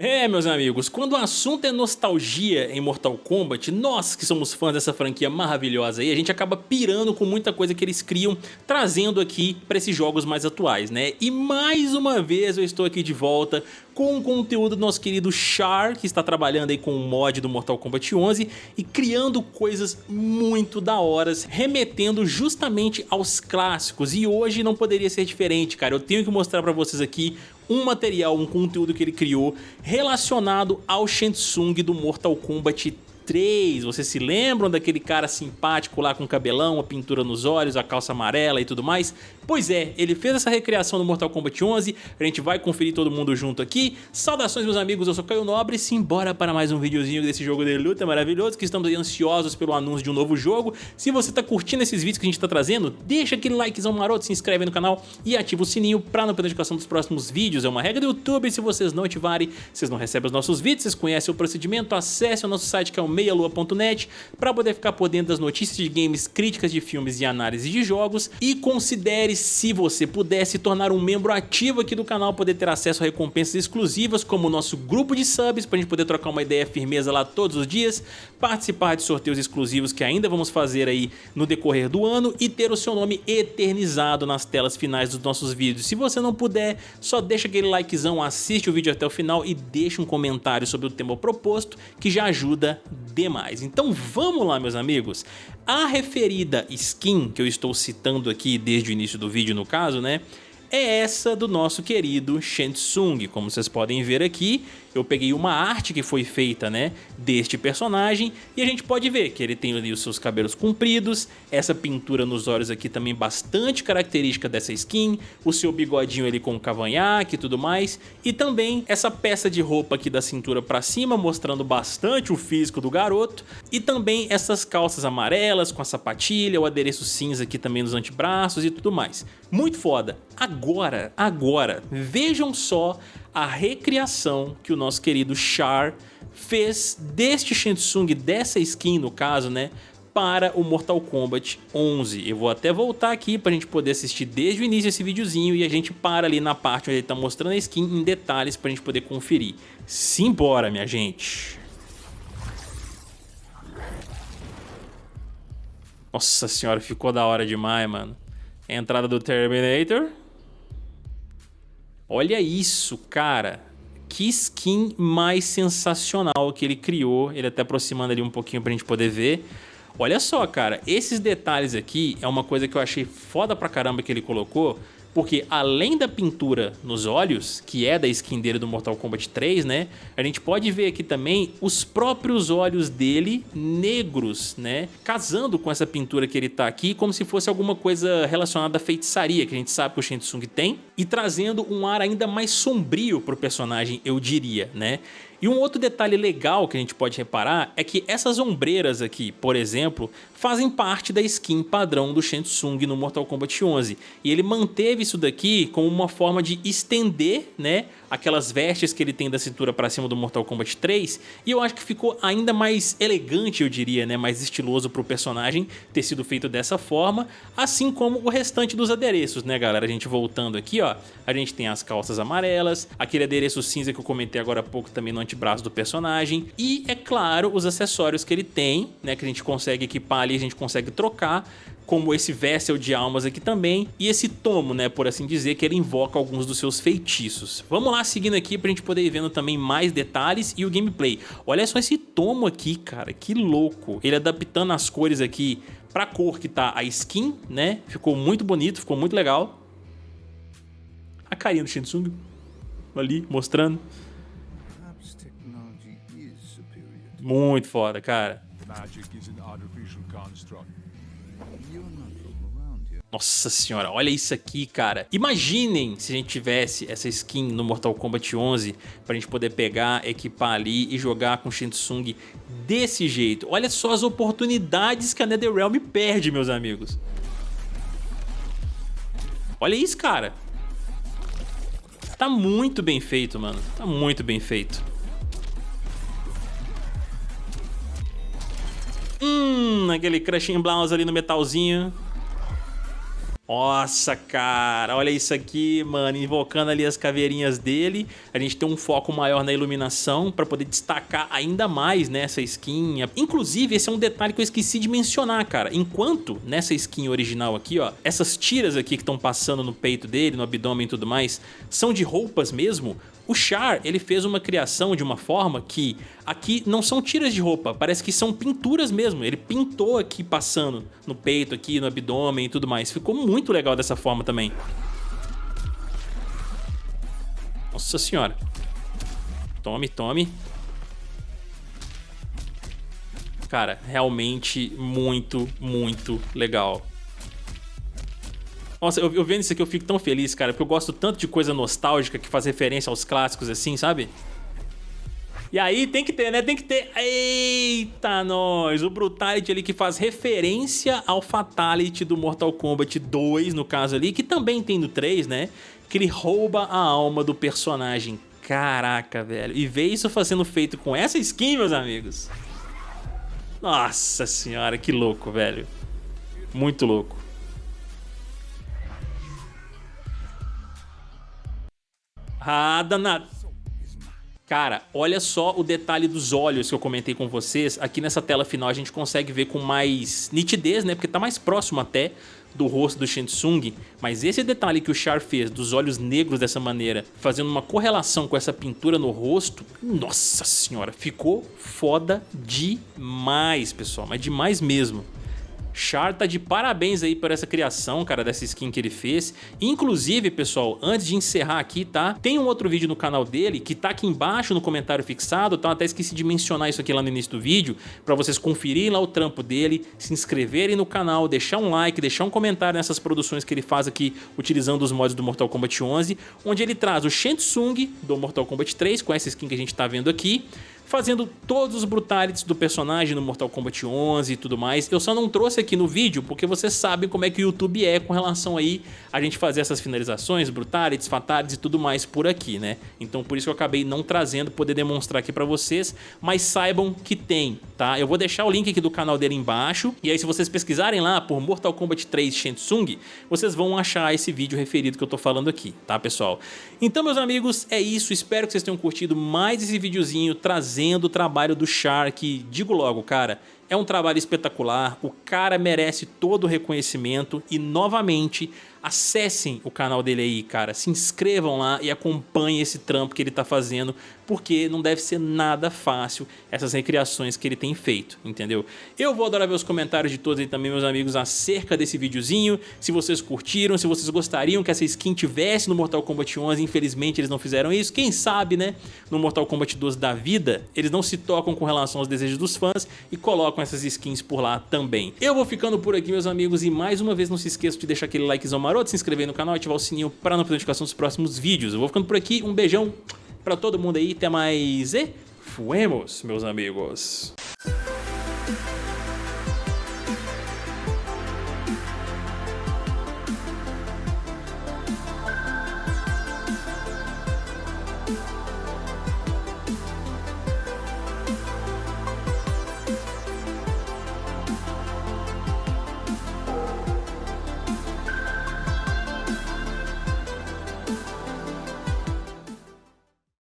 É, meus amigos, quando o assunto é nostalgia em Mortal Kombat, nós que somos fãs dessa franquia maravilhosa aí, a gente acaba pirando com muita coisa que eles criam, trazendo aqui para esses jogos mais atuais, né? E mais uma vez eu estou aqui de volta com o conteúdo do nosso querido Char, que está trabalhando aí com o mod do Mortal Kombat 11 e criando coisas muito da horas, remetendo justamente aos clássicos. E hoje não poderia ser diferente, cara. Eu tenho que mostrar para vocês aqui um material, um conteúdo que ele criou relacionado ao Shensung do Mortal Kombat 3. Vocês se lembram daquele cara simpático lá com cabelão, a pintura nos olhos, a calça amarela e tudo mais? Pois é, ele fez essa recriação no Mortal Kombat 11, a gente vai conferir todo mundo junto aqui. Saudações meus amigos, eu sou Caio Nobre, simbora para mais um videozinho desse jogo de luta maravilhoso, que estamos aí ansiosos pelo anúncio de um novo jogo. Se você tá curtindo esses vídeos que a gente tá trazendo, deixa aquele likezão maroto, se inscreve no canal e ativa o sininho para não perder a notificação dos próximos vídeos. É uma regra do YouTube, se vocês não ativarem, vocês não recebem os nossos vídeos, vocês conhecem o procedimento, acesse o nosso site que é o meialua.net para poder ficar por dentro das notícias de games, críticas de filmes e análise de jogos e considere se você puder se tornar um membro ativo aqui do canal, poder ter acesso a recompensas exclusivas, como o nosso grupo de subs, para a gente poder trocar uma ideia firmeza lá todos os dias, participar de sorteios exclusivos que ainda vamos fazer aí no decorrer do ano e ter o seu nome eternizado nas telas finais dos nossos vídeos. Se você não puder, só deixa aquele likezão, assiste o vídeo até o final e deixa um comentário sobre o tema proposto, que já ajuda demais. Então vamos lá, meus amigos. A referida skin que eu estou citando aqui desde o início do vídeo no caso, né? É essa do nosso querido Shensung, como vocês podem ver aqui, eu peguei uma arte que foi feita, né, deste personagem e a gente pode ver que ele tem ali os seus cabelos compridos, essa pintura nos olhos aqui também bastante característica dessa skin, o seu bigodinho ali com cavanhaque e tudo mais, e também essa peça de roupa aqui da cintura pra cima, mostrando bastante o físico do garoto, e também essas calças amarelas com a sapatilha, o adereço cinza aqui também nos antebraços e tudo mais. Muito foda. Agora, agora, vejam só a recriação que o nosso querido Char fez deste Shensung, dessa skin no caso, né? para o Mortal Kombat 11. Eu vou até voltar aqui para a gente poder assistir desde o início esse videozinho e a gente para ali na parte onde ele está mostrando a skin em detalhes para a gente poder conferir. Simbora, minha gente! Nossa senhora, ficou da hora demais, mano. Entrada do Terminator. Olha isso, cara. Que skin mais sensacional que ele criou. Ele até aproximando ali um pouquinho pra gente poder ver. Olha só, cara. Esses detalhes aqui é uma coisa que eu achei foda pra caramba que ele colocou porque além da pintura nos olhos, que é da skin dele do Mortal Kombat 3, né? A gente pode ver aqui também os próprios olhos dele negros, né? Casando com essa pintura que ele tá aqui, como se fosse alguma coisa relacionada à feitiçaria, que a gente sabe que o Shang Tsung tem, e trazendo um ar ainda mais sombrio pro personagem, eu diria, né? E um outro detalhe legal que a gente pode reparar é que essas ombreiras aqui, por exemplo, fazem parte da skin padrão do Shang Tsung no Mortal Kombat 11. E ele manteve isso daqui como uma forma de estender né, aquelas vestes que ele tem da cintura para cima do Mortal Kombat 3 e eu acho que ficou ainda mais elegante, eu diria, né, mais estiloso para o personagem ter sido feito dessa forma, assim como o restante dos adereços, né, galera? A gente voltando aqui, ó, a gente tem as calças amarelas, aquele adereço cinza que eu comentei agora há pouco também no antebraço do personagem e, é claro, os acessórios que ele tem, né, que a gente consegue equipar ali, a gente consegue trocar, como esse Vessel de almas aqui também, e esse tomo, né, por assim dizer, que ele invoca alguns dos seus feitiços. Vamos lá seguindo aqui pra gente poder ir vendo também mais detalhes e o gameplay. Olha só esse tomo aqui, cara, que louco. Ele adaptando as cores aqui pra cor que tá a skin, né, ficou muito bonito, ficou muito legal. A carinha do Shinsung ali, mostrando. Muito foda, cara. Nossa senhora, olha isso aqui, cara. Imaginem se a gente tivesse essa skin no Mortal Kombat 11 pra gente poder pegar, equipar ali e jogar com Shinsung desse jeito. Olha só as oportunidades que a NetherRealm perde, meus amigos. Olha isso, cara. Tá muito bem feito, mano. Tá muito bem feito. Hum, aquele Crushing Blouse ali no metalzinho. Nossa, cara, olha isso aqui, mano, invocando ali as caveirinhas dele, a gente tem um foco maior na iluminação para poder destacar ainda mais nessa skin. Inclusive, esse é um detalhe que eu esqueci de mencionar, cara, enquanto nessa skin original aqui, ó, essas tiras aqui que estão passando no peito dele, no abdômen e tudo mais, são de roupas mesmo, o Char, ele fez uma criação de uma forma que aqui não são tiras de roupa, parece que são pinturas mesmo. Ele pintou aqui passando no peito, aqui no abdômen e tudo mais. Ficou muito legal dessa forma também. Nossa senhora. Tome, tome. Cara, realmente muito, muito legal. Nossa, eu, eu vendo isso aqui eu fico tão feliz, cara, porque eu gosto tanto de coisa nostálgica que faz referência aos clássicos assim, sabe? E aí tem que ter, né? Tem que ter... Eita, nós! O Brutality ali que faz referência ao Fatality do Mortal Kombat 2, no caso ali, que também tem no 3, né? Que ele rouba a alma do personagem. Caraca, velho. E ver isso sendo feito com essa skin, meus amigos. Nossa senhora, que louco, velho. Muito louco. Ah, danado. Cara, olha só o detalhe dos olhos que eu comentei com vocês. Aqui nessa tela final a gente consegue ver com mais nitidez, né? Porque tá mais próximo até do rosto do Shensung. Mas esse detalhe que o Char fez dos olhos negros dessa maneira, fazendo uma correlação com essa pintura no rosto, nossa senhora, ficou foda demais, pessoal. Mas demais mesmo. Char tá de parabéns aí por essa criação, cara, dessa skin que ele fez. Inclusive, pessoal, antes de encerrar aqui, tá? Tem um outro vídeo no canal dele que tá aqui embaixo no comentário fixado, tá? Até esqueci de mencionar isso aqui lá no início do vídeo, pra vocês conferirem lá o trampo dele, se inscreverem no canal, deixar um like, deixar um comentário nessas produções que ele faz aqui utilizando os mods do Mortal Kombat 11, onde ele traz o Shensung do Mortal Kombat 3, com essa skin que a gente tá vendo aqui, fazendo todos os brutalities do personagem no Mortal Kombat 11 e tudo mais. Eu só não trouxe aqui no vídeo porque vocês sabem como é que o YouTube é com relação aí a gente fazer essas finalizações, brutalities, fatalities e tudo mais por aqui, né? Então por isso que eu acabei não trazendo, poder demonstrar aqui pra vocês, mas saibam que tem, tá? Eu vou deixar o link aqui do canal dele embaixo, e aí se vocês pesquisarem lá por Mortal Kombat 3 Shensung, vocês vão achar esse vídeo referido que eu tô falando aqui, tá pessoal? Então meus amigos, é isso, espero que vocês tenham curtido mais esse videozinho trazendo trazendo o trabalho do Shark. Digo logo, cara, é um trabalho espetacular, o cara merece todo o reconhecimento e novamente acessem o canal dele aí, cara, se inscrevam lá e acompanhem esse trampo que ele tá fazendo, porque não deve ser nada fácil essas recriações que ele tem feito, entendeu? Eu vou adorar ver os comentários de todos aí também, meus amigos, acerca desse videozinho, se vocês curtiram, se vocês gostariam que essa skin tivesse no Mortal Kombat 11, infelizmente eles não fizeram isso, quem sabe, né, no Mortal Kombat 12 da vida, eles não se tocam com relação aos desejos dos fãs e colocam colocam essas skins por lá também. Eu vou ficando por aqui, meus amigos, e mais uma vez não se esqueça de deixar aquele likezão maroto, se inscrever no canal e ativar o sininho para não perder notificação dos próximos vídeos. Eu vou ficando por aqui, um beijão para todo mundo aí, até mais e fuemos, meus amigos.